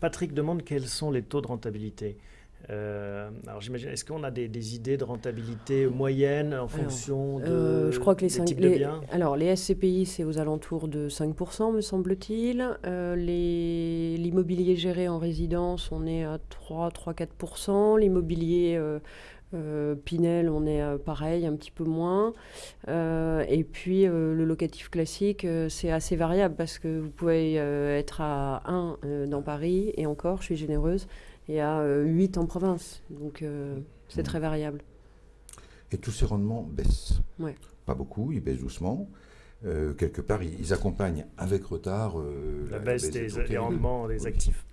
Patrick demande quels sont les taux de rentabilité. Euh, alors j'imagine, est-ce qu'on a des, idées de rentabilité moyenne en fonction de, euh, je crois que les, types de biens Alors les SCPI, c'est aux alentours de 5%, me semble-t-il. Euh, l'immobilier géré en résidence, on est à 3-4%. L'immobilier Pinel, on est pareil, un petit peu moins. et puis le locatif classique, c'est assez variable parce que vous pouvez être à 1 dans Paris, et encore, je suis généreuse, et à 8 en province. Donc euh, c'est très variable. Et tous ces rendements baissent. Pas beaucoup, ils baissent doucement. Euh, quelque part, ils, accompagnent avec retard euh, la, baisse des, rendements des actifs.